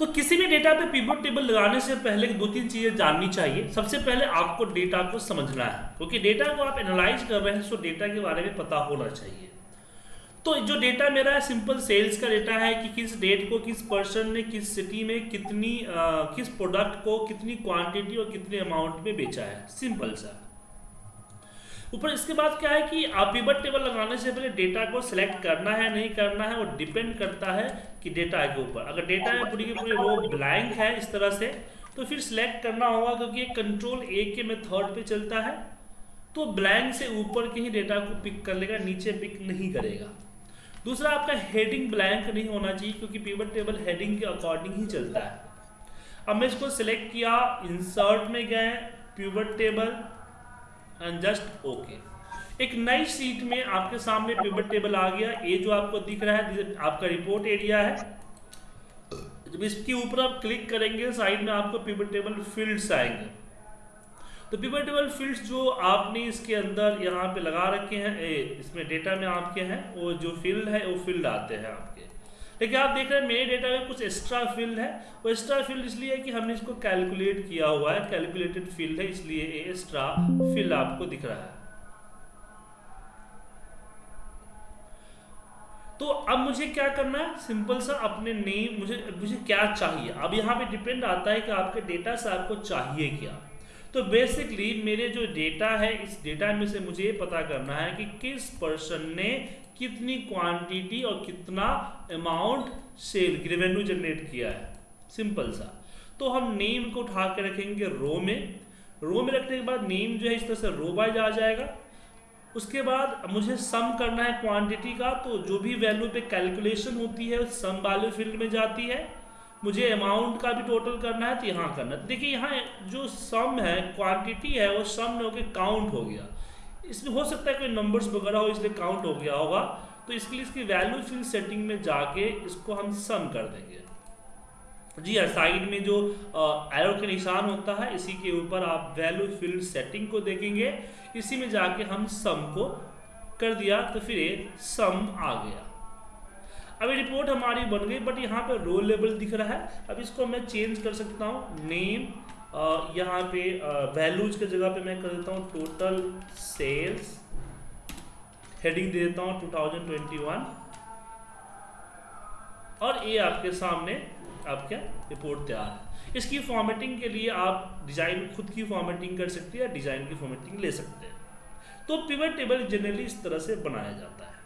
तो किसी भी डेटा पे पिवट टेबल लगाने से पहले दो तीन चीज़ें जाननी चाहिए। सबसे पहले आपको डेटा को समझना है क्योंकि डेटा को आप एनालाइज कर रहे हैं तो डेटा के बारे में पता होना चाहिए। तो जो डेटा मेरा है सिंपल सेल्स का डेटा है कि किस डेट को किस पर्सन ने किस सिटी में कितनी आ, किस प्रोडक्ट को कितनी क्वांटिटी और कितने अमाउंट में बेचा है। सिंपल सा ऊपर इसके बाद क्या है कि आप पिवट टेबल लगाने से पहले डेटा को सिलेक्ट करना है, नहीं करना है, वो डिपेंड करता है कि डेटा के ऊपर। अगर डेटा है पूरी की पूरी रो ब्लैंक है इस तरह से तो फिर सिलेक्ट करना होगा क्योंकि कंट्रोल ए के मेथड पे चलता है तो ब्लैंक से ऊपर के ही डेटा को पिक कर लेगा, नीचे पिक नहीं करेगा। दूसरा, आपका हेडिंग ब्लैंक नहीं होना चाहिए क्योंकि पिवट टेबल हेडिंग के अकॉर्डिंग ही चलता है। अब मैं इसको सिलेक्ट किया इंसर्ट में गए pivot table and just okay एक नई सीट में आपके सामने पिवट टेबल आ गया। ये जो आपको दिख रहा है आपका रिपोर्ट एरिया है। जब इसके ऊपर आप क्लिक करेंगे साइड में आपको पिवट टेबल फील्ड्स आएँगे। तो पिवट टेबल फील्ड्स जो आपने इसके अंदर यहाँ पे लगा रखे हैं इसमें डेटा में आपके हैं, वो जो फ़ील्ड है, वो फ़ील्ड आते हैं आपके। लेकिन आप देख रहे हैं, मेरे डेटा में कुछ एक्स्ट्रा फ़ील्ड है। वो एक्स्ट्रा फ़ील्ड इसलिए है कि हमने इसको कैलकुलेट किया हुआ है। कैलकुलेटेड फ़ील्ड है, इसलिए ये एक्स्ट्रा फ़ील्ड आपको दिख रहा है। तो अब मुझे क्या करना है? सिंपल सा अपने नेम मुझे मुझे क्या चाहिए? अब यहाँ पे डिपेंड आता है कि आपके डेटा से आपको चाहिए क्या। तो बेसिकली मेरे जो डेटा है, इस डेटा में से मुझे ये पता करना है कि किस पर्सन ने कितनी क्वांटिटी और कितना अमाउंट सेल रेवेन्यू जनरेट किया है। सिंपल सा। तो हम नेम को उठा के रखेंगे रो में। रो में रखने के बाद नेम जो है इस तरह से रो वाइज आ जाएगा। उसके बाद मुझे सम करना है क्वांटिटी का तो जो भी वैल्यू पे कैलकुलेशन होती है सम वाले फ़ील्ड में जाती है। मुझे अमाउंट का भी टोटल करना है तो यहाँ करना है। देखिए, यहाँ जो सम है क्वांटिटी है, वो सम में होकर काउंट हो गया। इसमें हो सकता है कोई नंबर्स वगैरह हो, इसलिए काउंट हो गया होगा। तो इसके लिए इसकी वैल्यू फ़ील्ड सेटिंग में जाके इसको हम सम कर देंगे। जी हाँ साइड में जो एरो के निशान होता है, इसी के ऊपर आप वैल्यू फ़ील्ड सेटिंग को देखेंगे। इसी में जाके हम सम को कर दिया तो फिर ये सम आ गया। अभी रिपोर्ट हमारी बन गई बट यहाँ पे रोल लेवल दिख रहा है। अब इसको मैं चेंज कर सकता हूँ। नेम यहाँ पे वैल्यूज़ के जगह पे मैं कर देता हूँ। टोटल सेल्स हेडिंग दे देता हूँ 2021 और ये आपके सामने आपका रिपोर्ट तैयार है। इसकी फॉर्मेटिंग के लिए आप डिज़ाइन खुद की फॉर्मेटिंग कर सकते हैं या डिज़ाइन की फॉर्मेटिंग ले सकते हैं। तो पिवट टेबल जनरली इस तरह से बनाया जाता है।